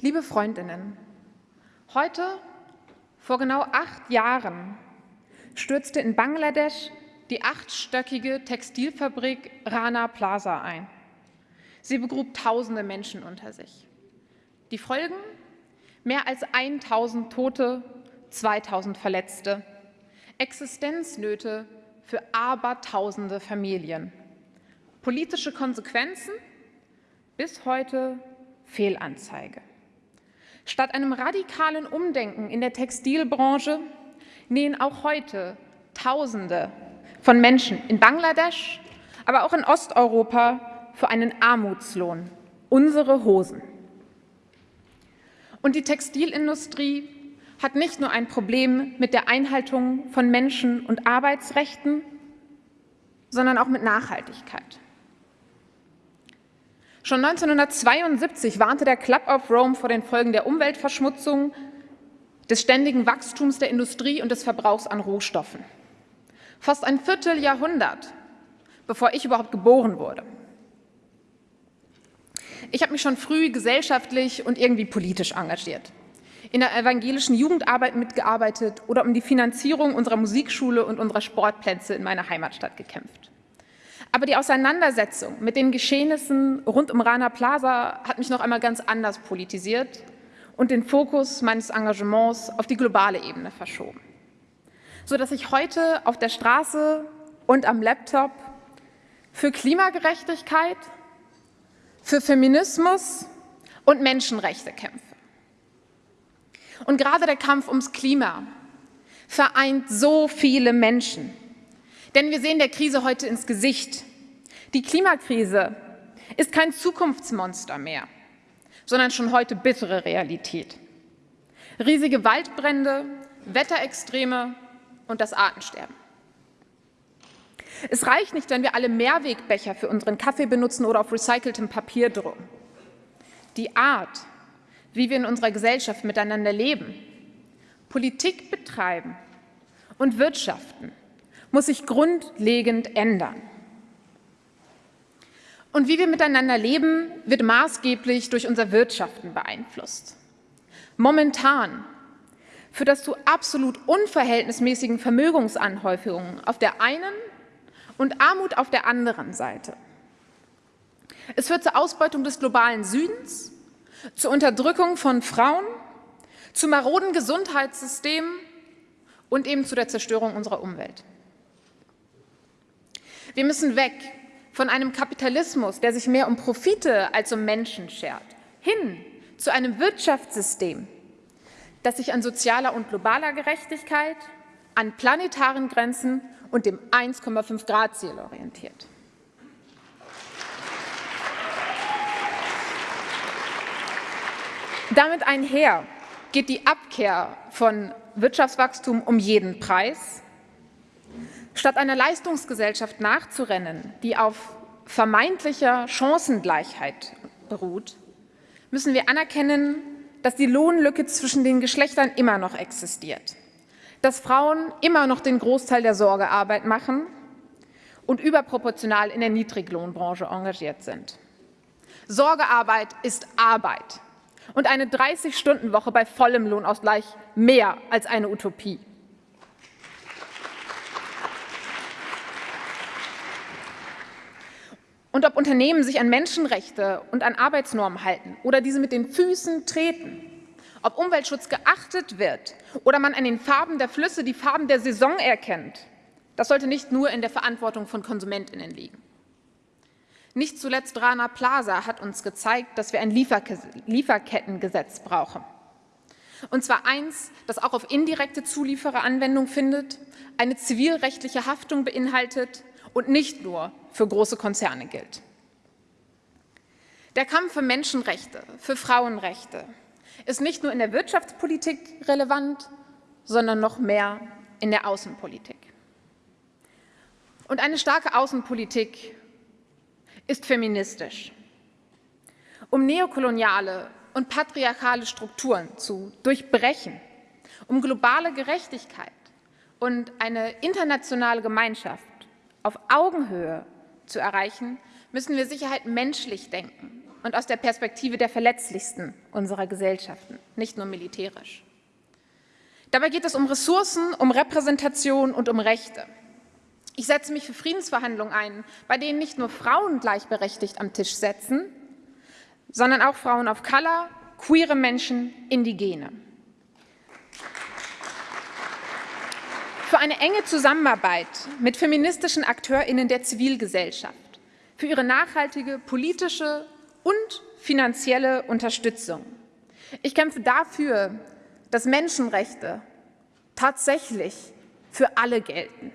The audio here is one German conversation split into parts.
Liebe Freundinnen, heute, vor genau acht Jahren, stürzte in Bangladesch die achtstöckige Textilfabrik Rana Plaza ein. Sie begrub tausende Menschen unter sich. Die Folgen? Mehr als 1000 Tote, 2000 Verletzte, Existenznöte für abertausende Familien. Politische Konsequenzen? Bis heute Fehlanzeige. Statt einem radikalen Umdenken in der Textilbranche nähen auch heute Tausende von Menschen in Bangladesch, aber auch in Osteuropa für einen Armutslohn unsere Hosen. Und die Textilindustrie hat nicht nur ein Problem mit der Einhaltung von Menschen- und Arbeitsrechten, sondern auch mit Nachhaltigkeit. Schon 1972 warnte der Club of Rome vor den Folgen der Umweltverschmutzung, des ständigen Wachstums der Industrie und des Verbrauchs an Rohstoffen. Fast ein Vierteljahrhundert, bevor ich überhaupt geboren wurde. Ich habe mich schon früh gesellschaftlich und irgendwie politisch engagiert, in der evangelischen Jugendarbeit mitgearbeitet oder um die Finanzierung unserer Musikschule und unserer Sportplätze in meiner Heimatstadt gekämpft. Aber die Auseinandersetzung mit den Geschehnissen rund um Rana Plaza hat mich noch einmal ganz anders politisiert und den Fokus meines Engagements auf die globale Ebene verschoben, sodass ich heute auf der Straße und am Laptop für Klimagerechtigkeit, für Feminismus und Menschenrechte kämpfe. Und gerade der Kampf ums Klima vereint so viele Menschen, denn wir sehen der Krise heute ins Gesicht. Die Klimakrise ist kein Zukunftsmonster mehr, sondern schon heute bittere Realität. Riesige Waldbrände, Wetterextreme und das Artensterben. Es reicht nicht, wenn wir alle Mehrwegbecher für unseren Kaffee benutzen oder auf recyceltem Papier drucken. Die Art, wie wir in unserer Gesellschaft miteinander leben, Politik betreiben und wirtschaften, muss sich grundlegend ändern. Und wie wir miteinander leben, wird maßgeblich durch unser Wirtschaften beeinflusst. Momentan führt das zu absolut unverhältnismäßigen Vermögensanhäufungen auf der einen und Armut auf der anderen Seite. Es führt zur Ausbeutung des globalen Südens, zur Unterdrückung von Frauen, zu maroden Gesundheitssystemen und eben zu der Zerstörung unserer Umwelt. Wir müssen weg von einem Kapitalismus, der sich mehr um Profite als um Menschen schert, hin zu einem Wirtschaftssystem, das sich an sozialer und globaler Gerechtigkeit, an planetaren Grenzen und dem 1,5 Grad Ziel orientiert. Damit einher geht die Abkehr von Wirtschaftswachstum um jeden Preis Statt einer Leistungsgesellschaft nachzurennen, die auf vermeintlicher Chancengleichheit beruht, müssen wir anerkennen, dass die Lohnlücke zwischen den Geschlechtern immer noch existiert, dass Frauen immer noch den Großteil der Sorgearbeit machen und überproportional in der Niedriglohnbranche engagiert sind. Sorgearbeit ist Arbeit und eine 30-Stunden-Woche bei vollem Lohnausgleich mehr als eine Utopie. Und ob Unternehmen sich an Menschenrechte und an Arbeitsnormen halten oder diese mit den Füßen treten, ob Umweltschutz geachtet wird oder man an den Farben der Flüsse die Farben der Saison erkennt, das sollte nicht nur in der Verantwortung von KonsumentInnen liegen. Nicht zuletzt Rana Plaza hat uns gezeigt, dass wir ein Lieferkettengesetz brauchen. Und zwar eins, das auch auf indirekte Zulieferer Anwendung findet, eine zivilrechtliche Haftung beinhaltet und nicht nur für große Konzerne gilt. Der Kampf für Menschenrechte, für Frauenrechte ist nicht nur in der Wirtschaftspolitik relevant, sondern noch mehr in der Außenpolitik. Und eine starke Außenpolitik ist feministisch. Um neokoloniale und patriarchale Strukturen zu durchbrechen, um globale Gerechtigkeit und eine internationale Gemeinschaft auf Augenhöhe zu erreichen, müssen wir Sicherheit menschlich denken und aus der Perspektive der Verletzlichsten unserer Gesellschaften, nicht nur militärisch. Dabei geht es um Ressourcen, um Repräsentation und um Rechte. Ich setze mich für Friedensverhandlungen ein, bei denen nicht nur Frauen gleichberechtigt am Tisch setzen, sondern auch Frauen of Color, queere Menschen, Indigene. Für eine enge Zusammenarbeit mit feministischen AkteurInnen der Zivilgesellschaft, für ihre nachhaltige politische und finanzielle Unterstützung. Ich kämpfe dafür, dass Menschenrechte tatsächlich für alle gelten.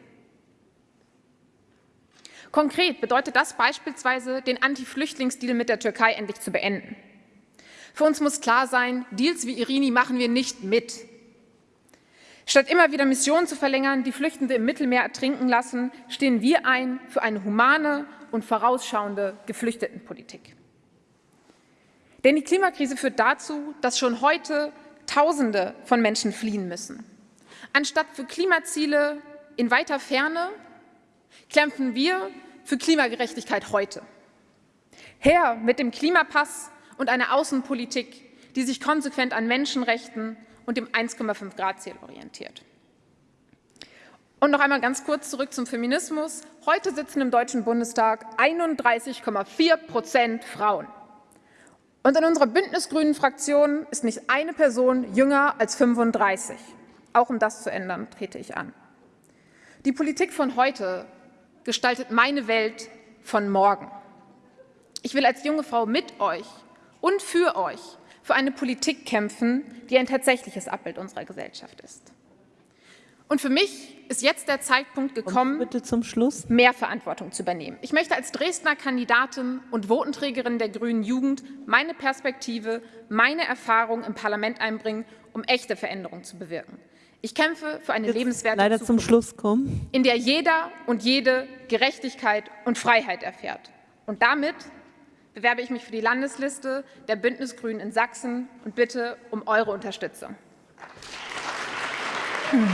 Konkret bedeutet das beispielsweise, den Anti-Flüchtlingsdeal mit der Türkei endlich zu beenden. Für uns muss klar sein, Deals wie Irini machen wir nicht mit. Statt immer wieder Missionen zu verlängern, die Flüchtende im Mittelmeer ertrinken lassen, stehen wir ein für eine humane und vorausschauende Geflüchtetenpolitik. Denn die Klimakrise führt dazu, dass schon heute Tausende von Menschen fliehen müssen. Anstatt für Klimaziele in weiter Ferne kämpfen wir für Klimagerechtigkeit heute. Her mit dem Klimapass und einer Außenpolitik, die sich konsequent an Menschenrechten und dem 1,5 Grad Ziel orientiert. Und noch einmal ganz kurz zurück zum Feminismus. Heute sitzen im Deutschen Bundestag 31,4 Prozent Frauen. Und in unserer Bündnisgrünen Fraktion ist nicht eine Person jünger als 35. Auch um das zu ändern, trete ich an. Die Politik von heute gestaltet meine Welt von morgen. Ich will als junge Frau mit euch und für euch für eine Politik kämpfen, die ein tatsächliches Abbild unserer Gesellschaft ist. Und für mich ist jetzt der Zeitpunkt gekommen, bitte zum Schluss. mehr Verantwortung zu übernehmen. Ich möchte als Dresdner Kandidatin und Votenträgerin der Grünen Jugend meine Perspektive, meine Erfahrung im Parlament einbringen, um echte Veränderungen zu bewirken. Ich kämpfe für eine Jetzt lebenswerte leider Zukunft, zum Schluss kommen. in der jeder und jede Gerechtigkeit und Freiheit erfährt. Und damit bewerbe ich mich für die Landesliste der Bündnisgrünen in Sachsen und bitte um eure Unterstützung. Hm.